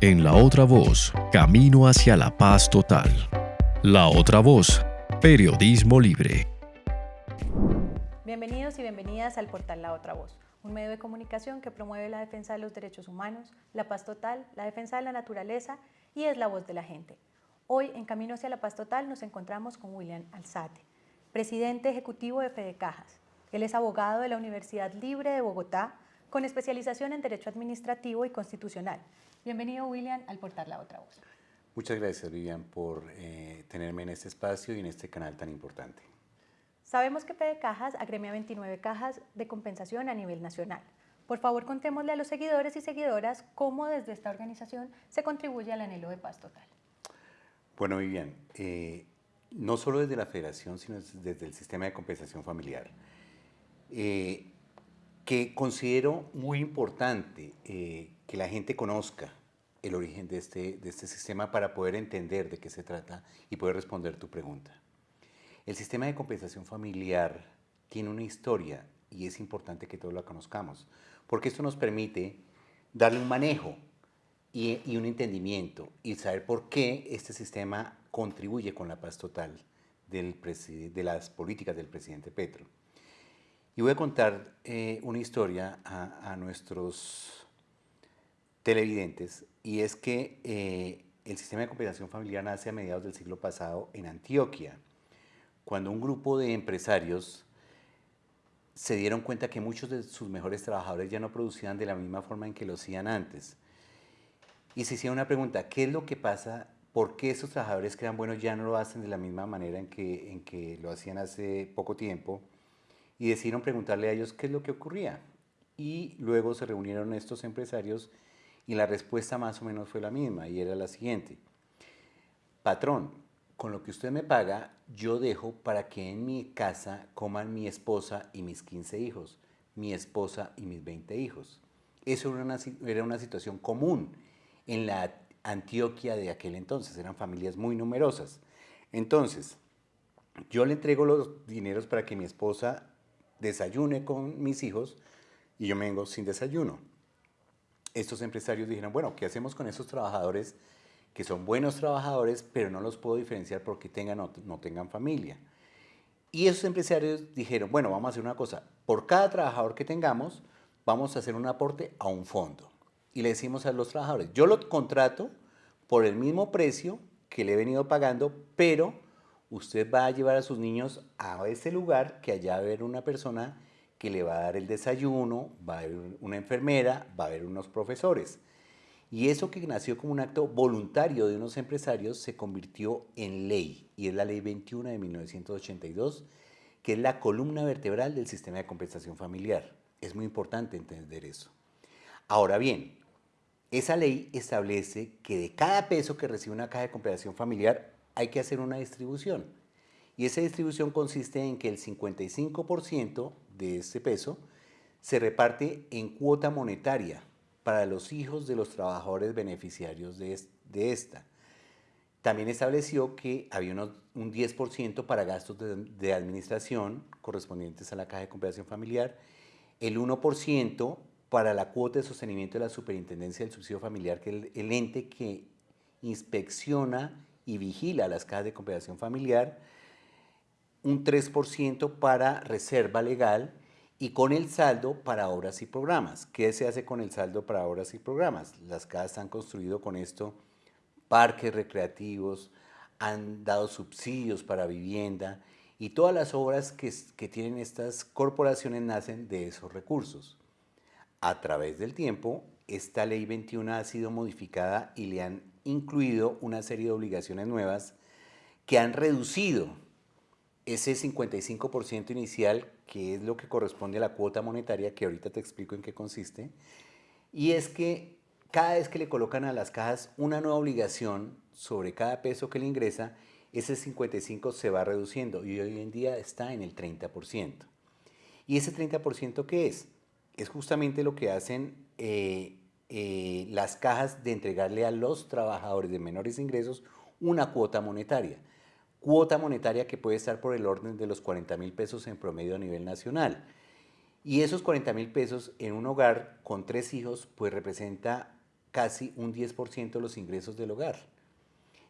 En La Otra Voz, camino hacia la paz total. La Otra Voz, periodismo libre. Bienvenidos y bienvenidas al portal La Otra Voz, un medio de comunicación que promueve la defensa de los derechos humanos, la paz total, la defensa de la naturaleza y es la voz de la gente. Hoy, en Camino hacia la Paz Total, nos encontramos con William Alzate, presidente ejecutivo de Fede Cajas. Él es abogado de la Universidad Libre de Bogotá, con especialización en Derecho Administrativo y Constitucional. Bienvenido, William, al portal La Otra Voz. Muchas gracias, Vivian, por eh, tenerme en este espacio y en este canal tan importante. Sabemos que Fede Cajas agremia 29 cajas de compensación a nivel nacional. Por favor, contémosle a los seguidores y seguidoras cómo desde esta organización se contribuye al anhelo de paz total. Bueno, Vivian, eh, no solo desde la federación, sino desde el sistema de compensación familiar, eh, que considero muy importante eh, que la gente conozca el origen de este, de este sistema para poder entender de qué se trata y poder responder tu pregunta. El sistema de compensación familiar tiene una historia y es importante que todos la conozcamos, porque esto nos permite darle un manejo y, un entendimiento y saber por qué este sistema contribuye con la paz total de las políticas del presidente Petro. Y voy a contar eh, una historia a, nuestros televidentes y es que eh, el sistema de compensación familiar nace a mediados del siglo pasado en Antioquia, cuando un grupo de empresarios se dieron cuenta que muchos de sus mejores trabajadores ya no producían de la misma forma en que lo hacían antes. Y se hicieron una pregunta, ¿qué es lo que pasa? ¿Por qué esos trabajadores que eran buenos ya no lo hacen de la misma manera en que, en que lo hacían hace poco tiempo? Y decidieron preguntarle a ellos qué es lo que ocurría. Y luego se reunieron estos empresarios y la respuesta más o menos fue la misma y era la siguiente. Patrón, con lo que usted me paga, yo dejo para que en mi casa coman mi esposa y mis 15 hijos, mi esposa y mis 20 hijos. Eso era una, era una situación común en la Antioquia de aquel entonces, eran familias muy numerosas. Entonces, yo le entrego los dineros para que mi esposa desayune con mis hijos y yo me vengo sin desayuno. Estos empresarios dijeron, bueno, ¿qué hacemos con esos trabajadores que son buenos trabajadores, pero no los puedo diferenciar porque tengan o no tengan familia. Y esos empresarios dijeron, bueno, vamos a hacer una cosa, por cada trabajador que tengamos, vamos a hacer un aporte a un fondo. Y le decimos a los trabajadores, yo lo contrato por el mismo precio que le he venido pagando, pero usted va a llevar a sus niños a ese lugar que allá va a haber una persona que le va a dar el desayuno, va a haber una enfermera, va a haber unos profesores. Y eso que nació como un acto voluntario de unos empresarios se convirtió en ley, y es la Ley 21 de 1982, que es la columna vertebral del sistema de compensación familiar. Es muy importante entender eso. Ahora bien, esa ley establece que de cada peso que recibe una caja de compensación familiar hay que hacer una distribución. Y esa distribución consiste en que el 55% de ese peso se reparte en cuota monetaria, para los hijos de los trabajadores beneficiarios de, esta. También estableció que había un 10% para gastos de, administración correspondientes a la Caja de Compensación Familiar, el 1% para la cuota de sostenimiento de la Superintendencia del Subsidio Familiar, que es el, ente que inspecciona y vigila las cajas de compensación familiar, un 3% para reserva legal y con el saldo para obras y programas. ¿Qué se hace con el saldo para obras y programas? Las casas han construido con esto parques recreativos, han dado subsidios para vivienda y todas las obras que, que tienen estas corporaciones nacen de esos recursos. A través del tiempo, esta ley 21 ha sido modificada y le han incluido una serie de obligaciones nuevas que han reducido ese 55% inicial, que es lo que corresponde a la cuota monetaria, que ahorita te explico en qué consiste, y es que cada vez que le colocan a las cajas una nueva obligación sobre cada peso que le ingresa, ese 55 se va reduciendo y hoy en día está en el 30%. ¿Y ese 30% qué es? Es justamente lo que hacen eh, eh, las cajas de entregarle a los trabajadores de menores ingresos una cuota monetaria cuota monetaria que puede estar por el orden de los 40 mil pesos en promedio a nivel nacional. Y esos 40 mil pesos en un hogar con tres hijos, pues representa casi un 10% de los ingresos del hogar.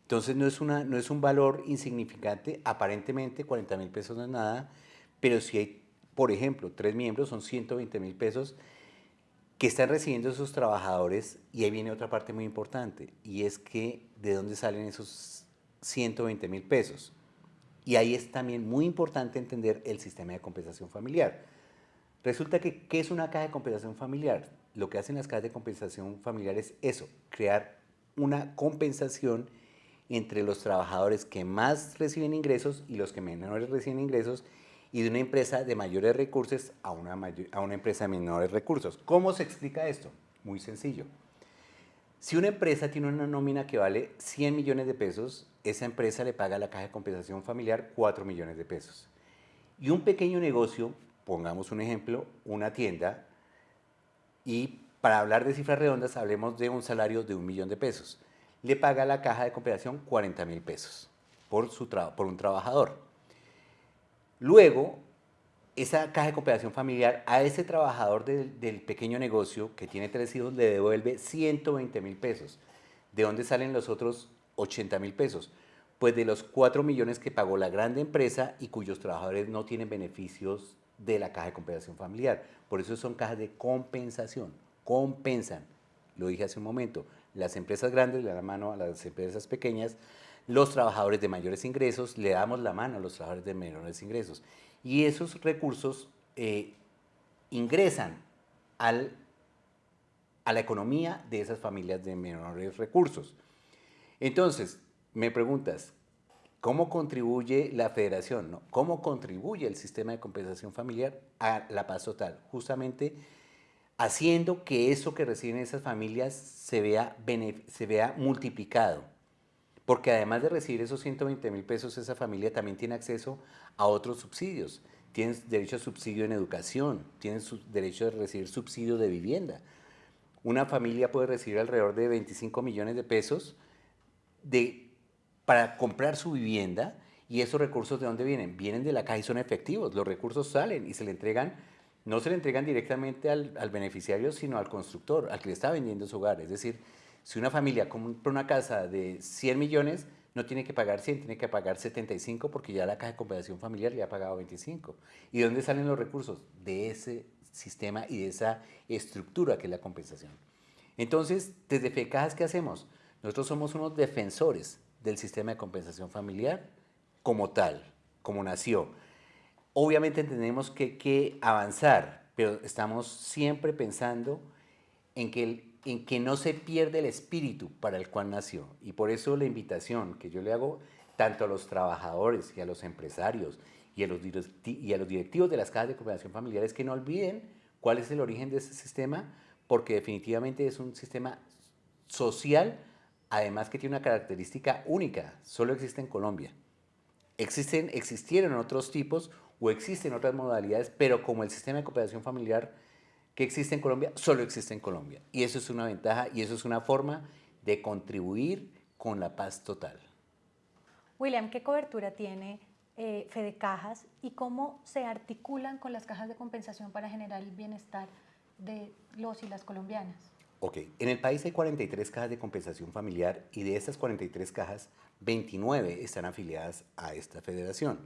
Entonces no es, una, no es un valor insignificante, aparentemente 40 mil pesos no es nada, pero si hay, por ejemplo, tres miembros, son 120 mil pesos que están recibiendo esos trabajadores y ahí viene otra parte muy importante y es que de dónde salen esos 120 mil pesos. Y ahí es también muy importante entender el sistema de compensación familiar. Resulta que, ¿qué es una caja de compensación familiar? Lo que hacen las cajas de compensación familiar es eso, crear una compensación entre los trabajadores que más reciben ingresos y los que menores reciben ingresos y de una empresa de mayores recursos a una, empresa de menores recursos. ¿Cómo se explica esto? Muy sencillo. Si una empresa tiene una nómina que vale 100 millones de pesos, esa empresa le paga a la caja de compensación familiar 4 millones de pesos. Y un pequeño negocio, pongamos un ejemplo, una tienda, y para hablar de cifras redondas hablemos de un salario de un millón de pesos. Le paga a la caja de compensación 40 mil pesos por un trabajador. Luego, esa caja de cooperación familiar a ese trabajador del, pequeño negocio que tiene tres hijos le devuelve 120 mil pesos. ¿De dónde salen los otros 80 mil pesos? Pues de los 4 millones que pagó la grande empresa y cuyos trabajadores no tienen beneficios de la caja de compensación familiar. Por eso son cajas de compensación, compensan. Lo dije hace un momento, las empresas grandes le dan la mano a las empresas pequeñas los trabajadores de mayores ingresos, le damos la mano a los trabajadores de menores ingresos. Y esos recursos eh, ingresan a la economía de esas familias de menores recursos. Entonces, me preguntas, ¿cómo contribuye la federación? ¿Cómo contribuye el sistema de compensación familiar a la paz total? Justamente haciendo que eso que reciben esas familias se vea, se vea multiplicado porque además de recibir esos 120 mil pesos, esa familia también tiene acceso a otros subsidios. Tienes derecho a subsidio en educación, tienes derecho a recibir subsidio de vivienda. Una familia puede recibir alrededor de 25 millones de pesos de, para comprar su vivienda y esos recursos de dónde vienen? Vienen de la caja y son efectivos. Los recursos salen y se le entregan, no se le entregan directamente al, al beneficiario, sino al constructor, al que le está vendiendo su hogar. Es decir, si una familia compra una casa de 100 millones, no tiene que pagar 100, tiene que pagar 75 porque ya la caja de compensación familiar le ha pagado 25. ¿Y de dónde salen los recursos? De ese sistema y de esa estructura que es la compensación. Entonces, desde FECAJAS, ¿qué hacemos? Nosotros somos unos defensores del sistema de compensación familiar como tal, como nació. Obviamente tenemos que, que avanzar, pero estamos siempre pensando en que el en que no se pierde el espíritu para el cual nació. Y por eso la invitación que yo le hago tanto a los trabajadores y a los empresarios y a los, y a los directivos de las casas de cooperación familiar es que no olviden cuál es el origen de ese sistema, porque definitivamente es un sistema social, además que tiene una característica única, solo existe en Colombia. Existen, existieron otros tipos o existen otras modalidades, pero como el sistema de cooperación familiar que existe en Colombia, solo existe en Colombia. Y eso es una ventaja y eso es una forma de contribuir con la paz total. William, ¿qué cobertura tiene eh, Fede Cajas y cómo se articulan con las cajas de compensación para generar el bienestar de los y las colombianas? Ok, en el país hay 43 cajas de compensación familiar y de esas 43 cajas, 29 están afiliadas a esta federación.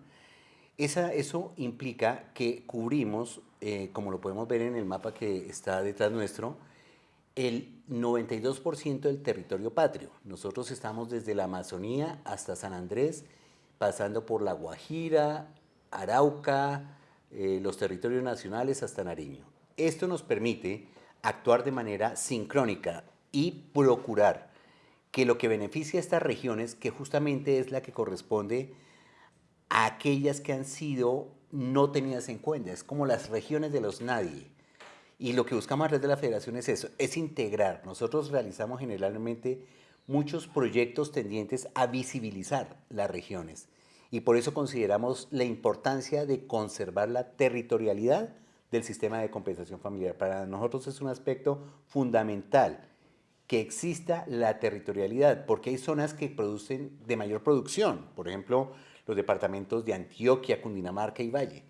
Eso implica que cubrimos, eh, como lo podemos ver en el mapa que está detrás nuestro, el 92% del territorio patrio. Nosotros estamos desde la Amazonía hasta San Andrés, pasando por La Guajira, Arauca, eh, los territorios nacionales hasta Nariño. Esto nos permite actuar de manera sincrónica y procurar que lo que beneficia a estas regiones, que justamente es la que corresponde aquellas que han sido no tenidas en cuenta. Es como las regiones de los nadie. Y lo que buscamos a través de la federación es eso, es integrar. Nosotros realizamos generalmente muchos proyectos tendientes a visibilizar las regiones. Y por eso consideramos la importancia de conservar la territorialidad del sistema de compensación familiar. Para nosotros es un aspecto fundamental que exista la territorialidad, porque hay zonas que producen de mayor producción. Por ejemplo, los departamentos de Antioquia, Cundinamarca y Valle.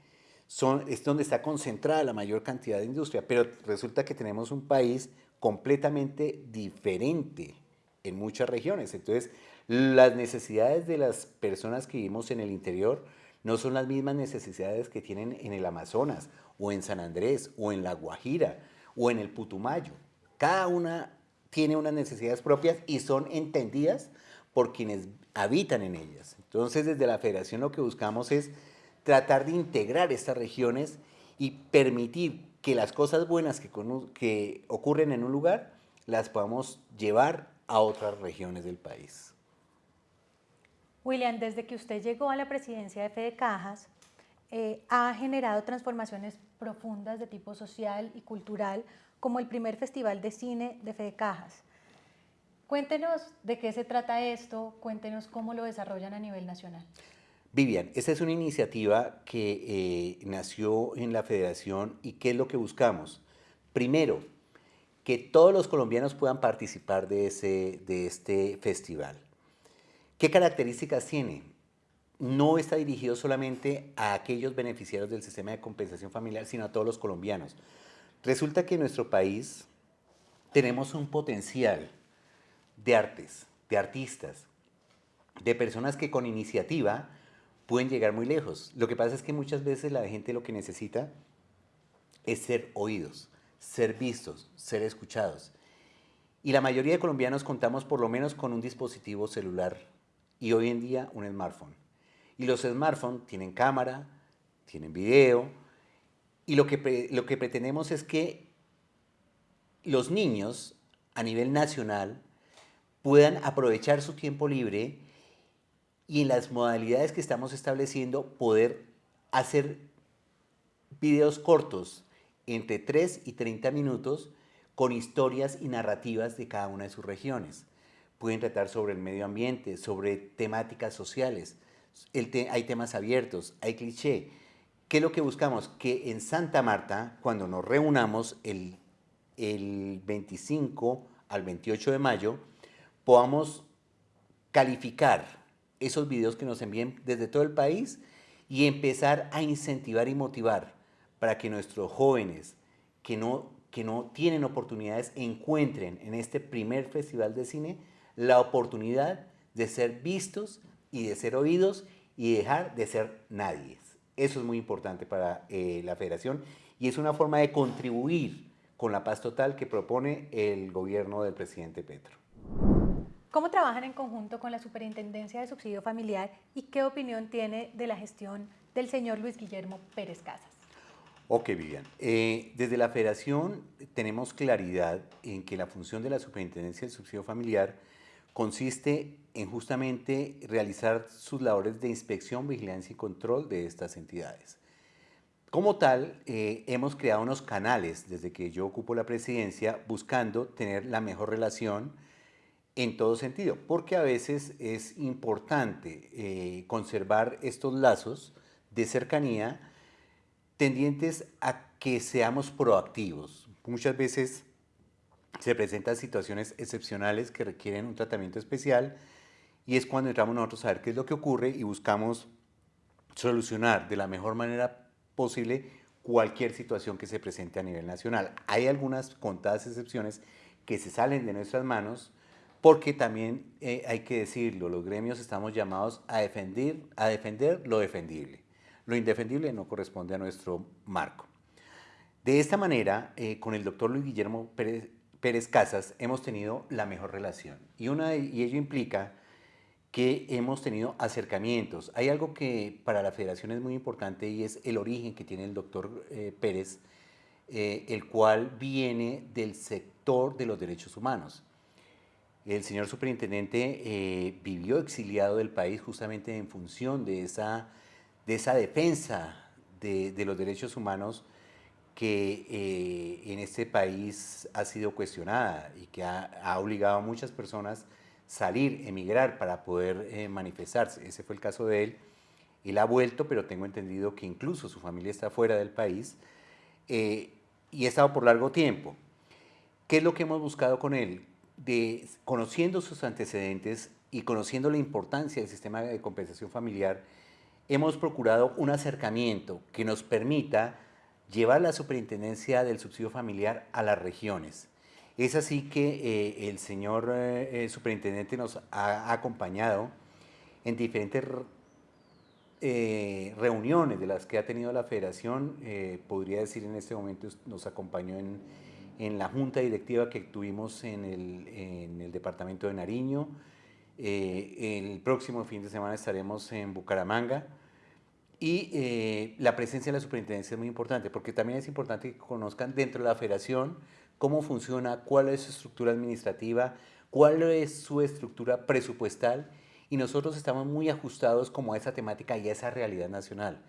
Son, es donde está concentrada la mayor cantidad de industria, pero resulta que tenemos un país completamente diferente en muchas regiones. Entonces, las necesidades de las personas que vivimos en el interior no son las mismas necesidades que tienen en el Amazonas, o en San Andrés, o en La Guajira, o en el Putumayo. Cada una tiene unas necesidades propias y son entendidas por quienes habitan en ellas. Entonces, desde la federación lo que buscamos es tratar de integrar estas regiones y permitir que las cosas buenas que, ocurren en un lugar las podamos llevar a otras regiones del país. William, desde que usted llegó a la presidencia de Fede Cajas, eh, ha generado transformaciones profundas de tipo social y cultural, como el primer festival de cine de Fede Cajas. Cuéntenos de qué se trata esto, cuéntenos cómo lo desarrollan a nivel nacional. Vivian, esta es una iniciativa que eh, nació en la federación y ¿qué es lo que buscamos? Primero, que todos los colombianos puedan participar de, ese, de este festival. ¿Qué características tiene? No está dirigido solamente a aquellos beneficiarios del sistema de compensación familiar, sino a todos los colombianos. Resulta que en nuestro país tenemos un potencial de artes, de artistas, de personas que con iniciativa pueden llegar muy lejos. Lo que pasa es que muchas veces la gente lo que necesita es ser oídos, ser vistos, ser escuchados. Y la mayoría de colombianos contamos por lo menos con un dispositivo celular y hoy en día un smartphone. Y los smartphones tienen cámara, tienen video, y lo que, lo que pretendemos es que los niños a nivel nacional puedan aprovechar su tiempo libre y en las modalidades que estamos estableciendo poder hacer videos cortos entre 3 y 30 minutos con historias y narrativas de cada una de sus regiones pueden tratar sobre el medio ambiente, sobre temáticas sociales. hay temas abiertos, hay cliché. ¿Qué es lo que buscamos? Que en Santa Marta, cuando nos reunamos el, el 25 al 28 de mayo, podamos calificar esos videos que nos envíen desde todo el país y empezar a incentivar y motivar para que nuestros jóvenes que no, que no tienen oportunidades encuentren en este primer festival de cine la oportunidad de ser vistos y de ser oídos y dejar de ser nadie. Eso es muy importante para eh, la federación y es una forma de contribuir con la paz total que propone el gobierno del presidente Petro. ¿Cómo trabajan en conjunto con la Superintendencia de Subsidio Familiar y qué opinión tiene de la gestión del señor Luis Guillermo Pérez Casas? Ok, Vivian. Eh, desde la Federación tenemos claridad en que la función de la Superintendencia del Subsidio Familiar consiste en justamente realizar sus labores de inspección, vigilancia y control de estas entidades. Como tal, eh, hemos creado unos canales desde que yo ocupo la presidencia buscando tener la mejor relación en todo sentido, porque a veces es importante eh, conservar estos lazos de cercanía tendientes a que seamos proactivos. Muchas veces se presentan situaciones excepcionales que requieren un tratamiento especial y es cuando entramos nosotros a ver qué es lo que ocurre y buscamos solucionar de la mejor manera posible cualquier situación que se presente a nivel nacional. Hay algunas contadas excepciones que se salen de nuestras manos porque también eh, hay que decirlo, los gremios estamos llamados a defender, a defender lo defendible. Lo indefendible no corresponde a nuestro marco. De esta manera, eh, con el doctor Luis Guillermo Pérez, Casas hemos tenido la mejor relación y, una, y ello implica que hemos tenido acercamientos. Hay algo que para la federación es muy importante y es el origen que tiene el doctor eh, Pérez, el cual viene del sector de los derechos humanos. El señor superintendente eh, vivió exiliado del país justamente en función de esa, de esa defensa de, los derechos humanos que eh, en este país ha sido cuestionada y que ha, obligado a muchas personas salir, emigrar para poder eh, manifestarse. Ese fue el caso de él. Él ha vuelto, pero tengo entendido que incluso su familia está fuera del país y ha estado por largo tiempo. ¿Qué es lo que hemos buscado con él? Conociendo sus antecedentes y conociendo la importancia del sistema de compensación familiar, hemos procurado un acercamiento que nos permita llevar la superintendencia del subsidio familiar a las regiones Es así que eh, el señor eh, superintendente nos ha acompañado en diferentes reuniones de las que ha tenido la federación. podría decir en este momento nos acompañó en, en la junta directiva que tuvimos en el, en el departamento de Nariño. el próximo fin de semana estaremos en Bucaramanga. Y eh, la presencia de la superintendencia es muy importante, porque también es importante que conozcan dentro de la federación cómo funciona, cuál es su estructura administrativa, cuál es su estructura presupuestal, y nosotros estamos muy ajustados como a esa temática y a esa realidad nacional.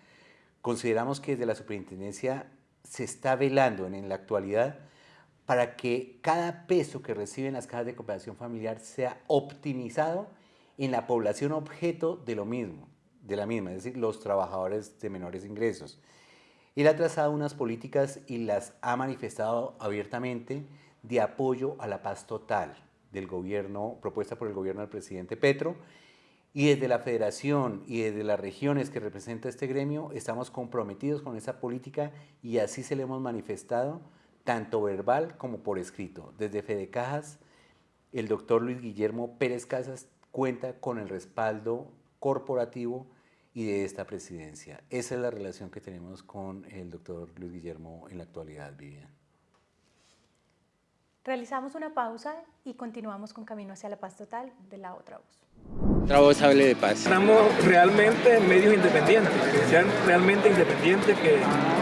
Consideramos que desde la superintendencia se está velando en, en la actualidad para que cada peso que reciben las cajas de cooperación familiar sea optimizado en la población objeto de lo mismo de la misma, es decir, los trabajadores de menores ingresos. Él ha trazado unas políticas y las ha manifestado abiertamente de apoyo a la paz total del gobierno, propuesta por el gobierno del presidente Petro, y desde la federación y desde las regiones que representa este gremio estamos comprometidos con esa política y así se le hemos manifestado tanto verbal como por escrito. Desde Fede Cajas, el doctor Luis Guillermo Pérez Casas cuenta con el respaldo corporativo y de esta presidencia. Esa es la relación que tenemos con el doctor Luis Guillermo en la actualidad, Vivian. Realizamos una pausa y continuamos con Camino hacia la Paz Total de la otra voz. Otra voz hable de paz. Estamos realmente medios independientes, que sean realmente independientes, que,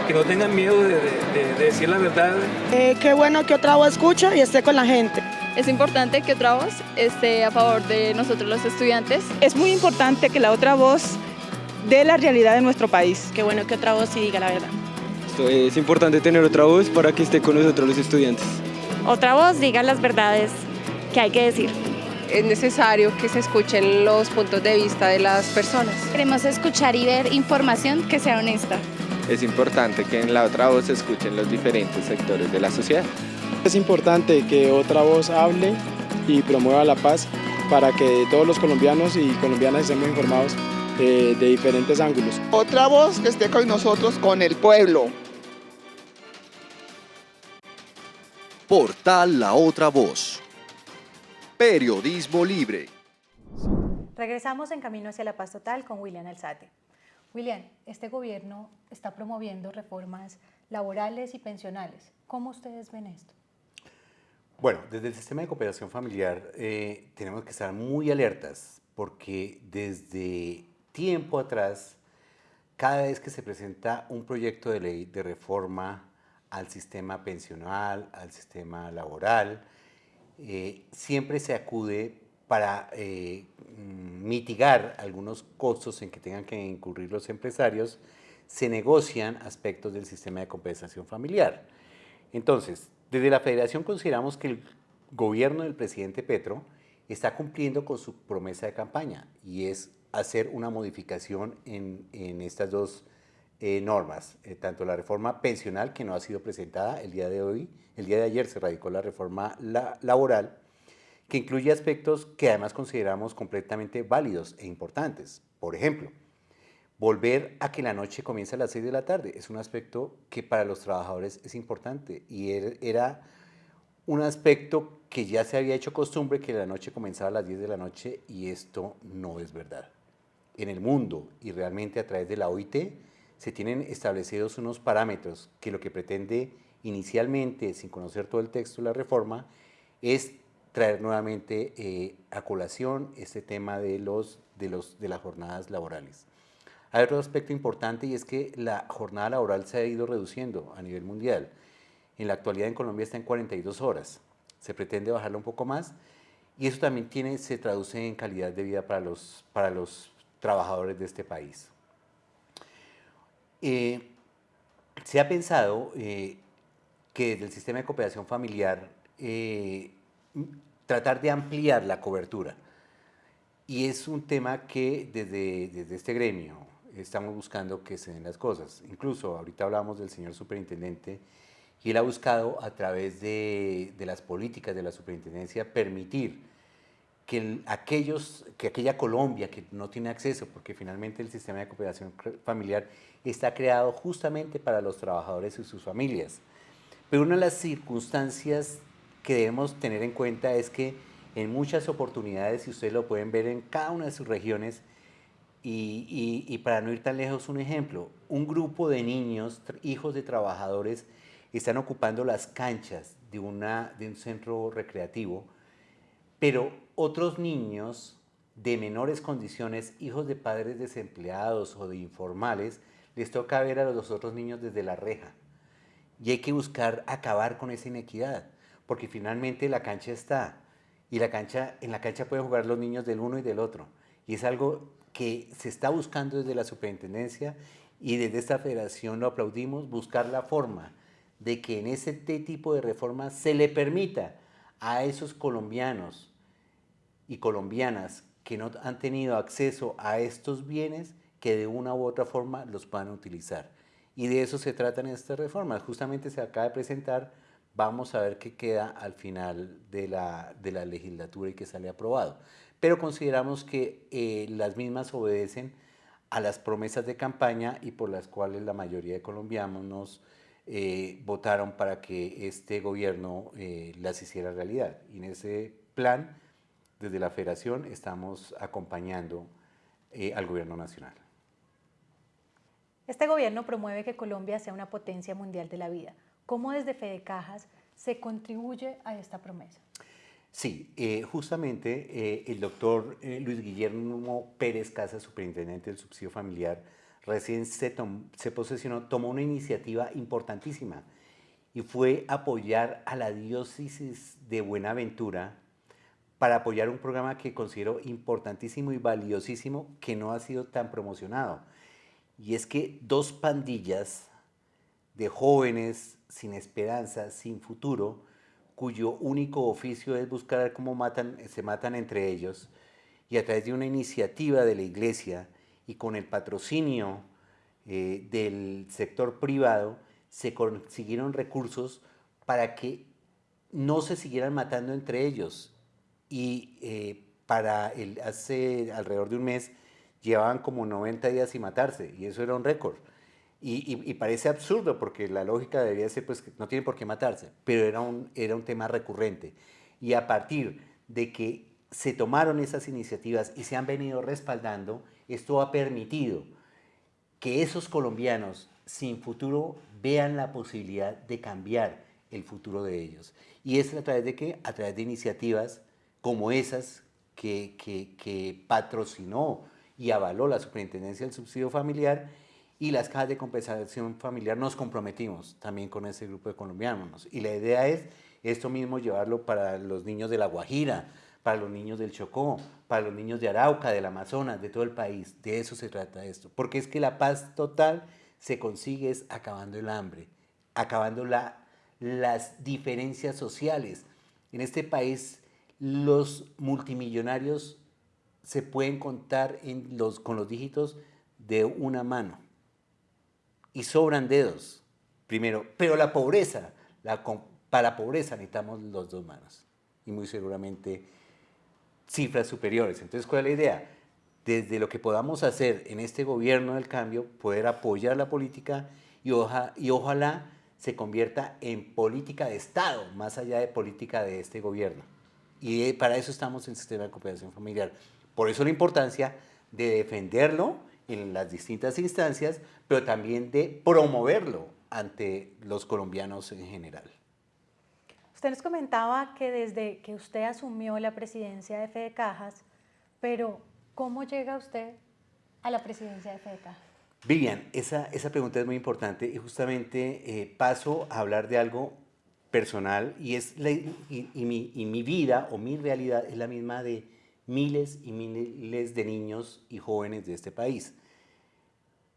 que no tengan miedo de, de, de decir la verdad. Eh, qué bueno que otra voz escucha y esté con la gente. Es importante que otra voz esté a favor de nosotros los estudiantes. Es muy importante que la otra voz dé la realidad de nuestro país. Qué bueno que otra voz sí diga la verdad. Esto es importante tener otra voz para que esté con nosotros los estudiantes. Otra voz diga las verdades que hay que decir es necesario que se escuchen los puntos de vista de las personas. Queremos escuchar y ver información que sea honesta. Es importante que en la otra voz se escuchen los diferentes sectores de la sociedad. Es importante que otra voz hable y promueva la paz para que todos los colombianos y colombianas estemos informados eh, de diferentes ángulos. Otra voz que esté con nosotros, con el pueblo. Portal La Otra Voz. Periodismo libre. Regresamos en Camino hacia la Paz Total con William Alzate. William, este gobierno está promoviendo reformas laborales y pensionales. ¿Cómo ustedes ven esto? Bueno, desde el sistema de cooperación familiar eh, tenemos que estar muy alertas porque desde tiempo atrás, cada vez que se presenta un proyecto de ley de reforma al sistema pensional, al sistema laboral, eh, siempre se acude para eh, mm, mitigar algunos costos en que tengan que incurrir los empresarios, se negocian aspectos del sistema de compensación familiar. Entonces, desde la federación consideramos que el gobierno del presidente Petro está cumpliendo con su promesa de campaña y es hacer una modificación en, estas dos eh, normas, tanto la reforma pensional que no ha sido presentada el día de hoy el día de ayer se radicó la reforma laboral, que incluye aspectos que además consideramos completamente válidos e importantes. Por ejemplo, volver a que la noche comience a las 6 de la tarde es un aspecto que para los trabajadores es importante y er, era un aspecto que ya se había hecho costumbre que la noche comenzaba a las 10 de la noche y esto no es verdad. En el mundo y realmente a través de la OIT se tienen establecidos unos parámetros que lo que pretende inicialmente, sin conocer todo el texto de la reforma, es traer nuevamente eh, a colación este tema de, los, de, los, de las jornadas laborales. Hay otro aspecto importante y es que la jornada laboral se ha ido reduciendo a nivel mundial. En la actualidad en Colombia está en 42 horas. Se pretende bajarla un poco más y eso también tiene, se traduce en calidad de vida para los, para los trabajadores de este país. Eh, se ha pensado eh, que desde el sistema de cooperación familiar eh, tratar de ampliar la cobertura. Y es un tema que desde, desde este gremio estamos buscando que se den las cosas. Incluso ahorita hablamos del señor superintendente y él ha buscado a través de, de las políticas de la superintendencia permitir que, aquellos, que aquella Colombia que no tiene acceso, porque finalmente el sistema de cooperación familiar está creado justamente para los trabajadores y sus familias, pero una de las circunstancias que debemos tener en cuenta es que en muchas oportunidades, y ustedes lo pueden ver en cada una de sus regiones, y, para no ir tan lejos, un ejemplo, un grupo de niños, hijos de trabajadores, están ocupando las canchas de, una, de un centro recreativo, pero otros niños de menores condiciones, hijos de padres desempleados o de informales, les toca ver a los otros niños desde la reja. Y hay que buscar acabar con esa inequidad, porque finalmente la cancha está, y la cancha, en la cancha pueden jugar los niños del uno y del otro. Y es algo que se está buscando desde la superintendencia y desde esta federación lo aplaudimos, buscar la forma de que en ese tipo de reformas se le permita a esos colombianos y colombianas que no han tenido acceso a estos bienes que de una u otra forma los puedan utilizar. Y de eso se tratan estas reformas. Justamente se acaba de presentar, vamos a ver qué queda al final de la, de la legislatura y que sale aprobado. Pero consideramos que eh, las mismas obedecen a las promesas de campaña y por las cuales la mayoría de colombianos eh, votaron para que este gobierno eh, las hiciera realidad. Y en ese plan, desde la federación, estamos acompañando al gobierno nacional. Este gobierno promueve que Colombia sea una potencia mundial de la vida. ¿Cómo desde Fede Cajas se contribuye a esta promesa? Sí, eh, justamente eh, el doctor eh, Luis Guillermo Pérez Casas, superintendente del subsidio familiar, recién se, se posesionó, tomó una iniciativa importantísima y fue apoyar a la diócesis de Buenaventura para apoyar un programa que considero importantísimo y valiosísimo que no ha sido tan promocionado y es que dos pandillas de jóvenes sin esperanza, sin futuro, cuyo único oficio es buscar cómo se matan entre ellos, y a través de una iniciativa de la iglesia y con el patrocinio eh, del sector privado, se consiguieron recursos para que no se siguieran matando entre ellos. Y eh, para el, hace alrededor de un mes llevaban como 90 días sin matarse y eso era un récord. Y, parece absurdo porque la lógica debería ser pues que no tienen por qué matarse, pero era un, era un tema recurrente. Y a partir de que se tomaron esas iniciativas y se han venido respaldando, esto ha permitido que esos colombianos sin futuro vean la posibilidad de cambiar el futuro de ellos. Y es a través de qué? A través de iniciativas como esas que, que, patrocinó y avaló la Superintendencia del Subsidio Familiar y las cajas de compensación familiar nos comprometimos también con ese grupo de colombianos. Y la idea es esto mismo llevarlo para los niños de La Guajira, para los niños del Chocó, para los niños de Arauca, del Amazonas, de todo el país. De eso se trata esto. Porque es que la paz total se consigue es acabando el hambre, acabando la, las diferencias sociales. En este país los multimillonarios se pueden contar con los dígitos de una mano. Y sobran dedos, primero. Pero la pobreza, la, para la pobreza necesitamos los dos manos. Y muy seguramente cifras superiores. Entonces, ¿cuál es la idea? Desde lo que podamos hacer en este gobierno del cambio, poder apoyar la política y, y ojalá se convierta en política de Estado, más allá de política de este gobierno. Y para eso estamos en el sistema de cooperación familiar. Por eso la importancia de defenderlo en las distintas instancias, pero también de promoverlo ante los colombianos en general. Usted nos comentaba que desde que usted asumió la presidencia de Fede Cajas, pero ¿cómo llega usted a la presidencia de Fede Cajas? Vivian, esa, esa pregunta es muy importante y justamente eh, paso a hablar de algo personal y, es y, mi, y mi vida o mi realidad es la misma de miles y miles de niños y jóvenes de este país.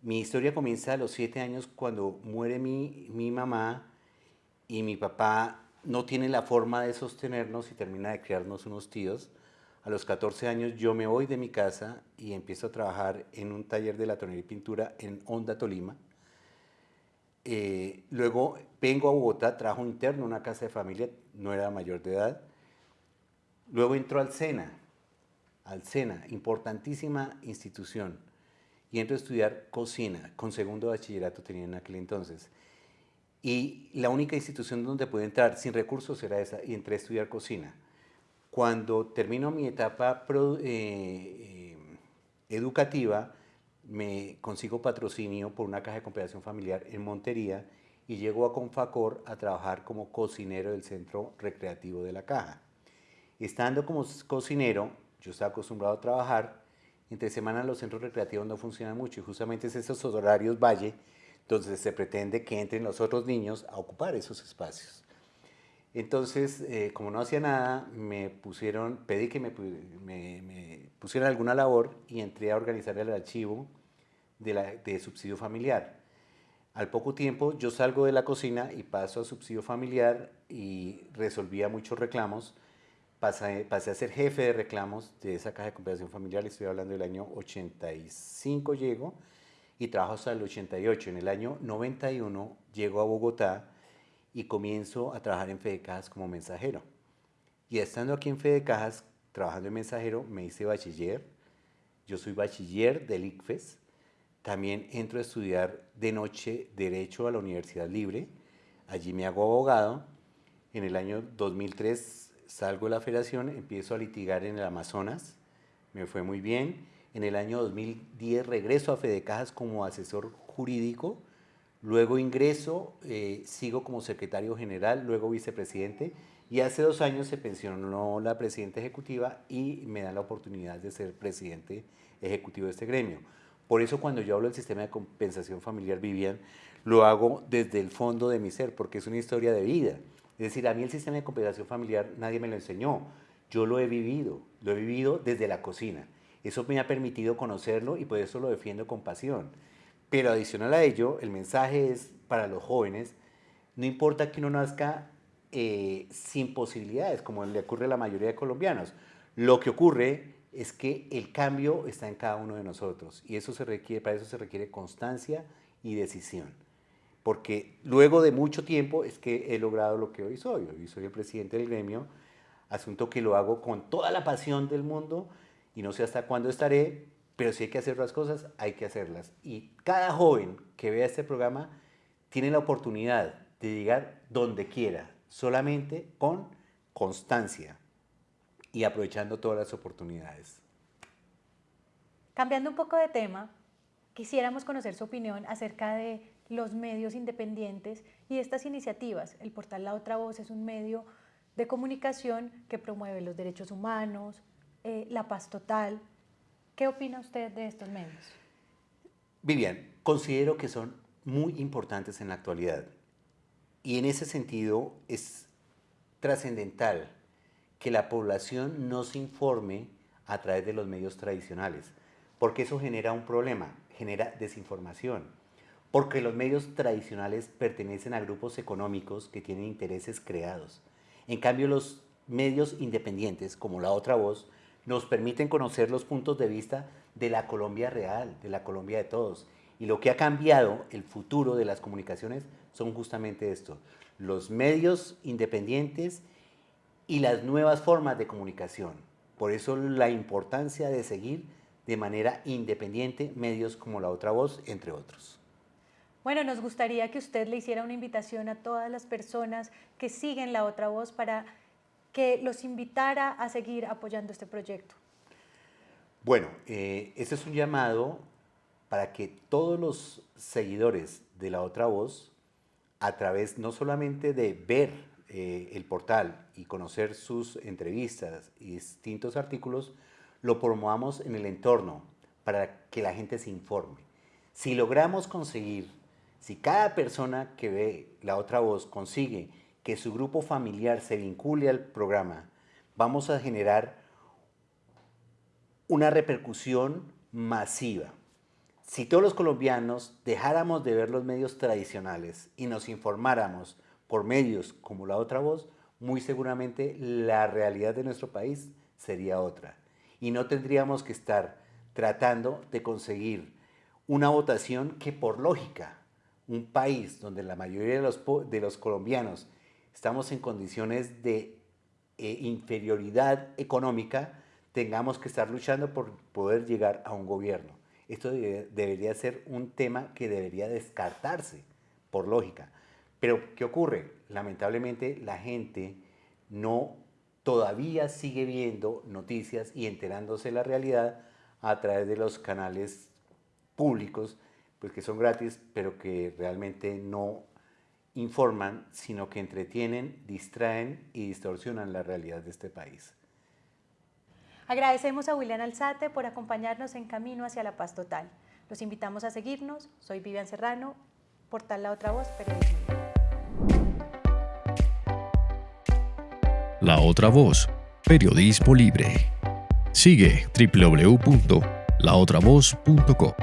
Mi historia comienza a los siete años cuando muere mi, mi mamá y mi papá no tiene la forma de sostenernos y termina de criarnos unos tíos. A los 14 años yo me voy de mi casa y empiezo a trabajar en un taller de latonería y pintura en Honda, Tolima. Eh, luego vengo a Bogotá, trabajo interno una casa de familia, no era mayor de edad. Luego entro al SENA, al SENA, importantísima institución, y entro a estudiar cocina, con segundo bachillerato tenía en aquel entonces. Y la única institución donde pude entrar sin recursos era esa, y entré a estudiar cocina. Cuando termino mi etapa eh, eh, educativa, me consigo patrocinio por una caja de compensación familiar en Montería y llego a Confacor a trabajar como cocinero del centro recreativo de la caja. Estando como cocinero, yo estaba acostumbrado a trabajar, entre semanas los centros recreativos no funcionan mucho y justamente es esos horarios valle donde se pretende que entren los otros niños a ocupar esos espacios. Entonces, eh, como no hacía nada, me pusieron, pedí que me, pusieran alguna labor y entré a organizar el archivo de, subsidio familiar. Al poco tiempo yo salgo de la cocina y paso a subsidio familiar y resolvía muchos reclamos. Pasé, pasé, a ser jefe de reclamos de esa caja de compensación familiar, estoy hablando del año 85 llego y trabajo hasta el 88. En el año 91 llego a Bogotá y comienzo a trabajar en Fede Cajas como mensajero. Y estando aquí en Fede Cajas, trabajando en mensajero, me hice bachiller. Yo soy bachiller del ICFES también entro a estudiar de noche Derecho a la Universidad Libre. Allí me hago abogado. En el año 2003 salgo de la federación, empiezo a litigar en el Amazonas. Me fue muy bien. En el año 2010 regreso a Fedecajas como asesor jurídico. Luego ingreso, eh, sigo como secretario general, luego vicepresidente. Y hace dos años se pensionó la presidenta ejecutiva y me dan la oportunidad de ser presidente ejecutivo de este gremio. Por eso cuando yo hablo del sistema de compensación familiar Vivian, lo hago desde el fondo de mi ser, porque es una historia de vida. Es decir, a mí el sistema de compensación familiar nadie me lo enseñó, yo lo he vivido, lo he vivido desde la cocina. Eso me ha permitido conocerlo y por eso lo defiendo con pasión. Pero adicional a ello, el mensaje es para los jóvenes, no importa que uno nazca eh, sin posibilidades, como le ocurre a la mayoría de colombianos. Lo que ocurre es que el cambio está en cada uno de nosotros y eso se requiere, para eso se requiere constancia y decisión. Porque luego de mucho tiempo es que he logrado lo que hoy soy. Hoy soy el presidente del gremio, asunto que lo hago con toda la pasión del mundo y no sé hasta cuándo estaré, pero si hay que hacer las cosas, hay que hacerlas. Y cada joven que vea este programa tiene la oportunidad de llegar donde quiera, solamente con constancia, y aprovechando todas las oportunidades. Cambiando un poco de tema, quisiéramos conocer su opinión acerca de los medios independientes y estas iniciativas. El portal La Otra Voz es un medio de comunicación que promueve los derechos humanos, eh, la paz total. ¿Qué opina usted de estos medios? Vivian, considero que son muy importantes en la actualidad y en ese sentido es trascendental que la población no se informe a través de los medios tradicionales, porque eso genera un problema, genera desinformación, porque los medios tradicionales pertenecen a grupos económicos que tienen intereses creados. En cambio, los medios independientes, como La Otra Voz, nos permiten conocer los puntos de vista de la Colombia real, de la Colombia de todos. Y lo que ha cambiado el futuro de las comunicaciones son justamente esto. Los medios independientes y las nuevas formas de comunicación. Por eso la importancia de seguir de manera independiente medios como La Otra Voz, entre otros. Bueno, nos gustaría que usted le hiciera una invitación a todas las personas que siguen La Otra Voz para que los invitara a seguir apoyando este proyecto. Bueno, eh, es un llamado para que todos los seguidores de La Otra Voz, a través no solamente de ver eh, el portal y conocer sus entrevistas y distintos artículos, lo promovamos en el entorno para que la gente se informe. Si logramos conseguir, si cada persona que ve la otra voz consigue que su grupo familiar se vincule al programa, vamos a generar una repercusión masiva. Si todos los colombianos dejáramos de ver los medios tradicionales y nos informáramos por medios como la otra voz, muy seguramente la realidad de nuestro país sería otra. Y no tendríamos que estar tratando de conseguir una votación que por lógica, un país donde la mayoría de los, de los colombianos estamos en condiciones de eh, inferioridad económica, tengamos que estar luchando por poder llegar a un gobierno. Esto debería ser un tema que debería descartarse por lógica. Pero, ¿qué ocurre? Lamentablemente la gente no todavía sigue viendo noticias y enterándose de la realidad a través de los canales públicos, pues que son gratis, pero que realmente no informan, sino que entretienen, distraen y distorsionan la realidad de este país. Agradecemos a William Alzate por acompañarnos en Camino hacia la Paz Total. Los invitamos a seguirnos. Soy Vivian Serrano, Portal La Otra Voz, Periodismo. La Otra Voz, Periodismo Libre. Sigue www.laotravoz.co.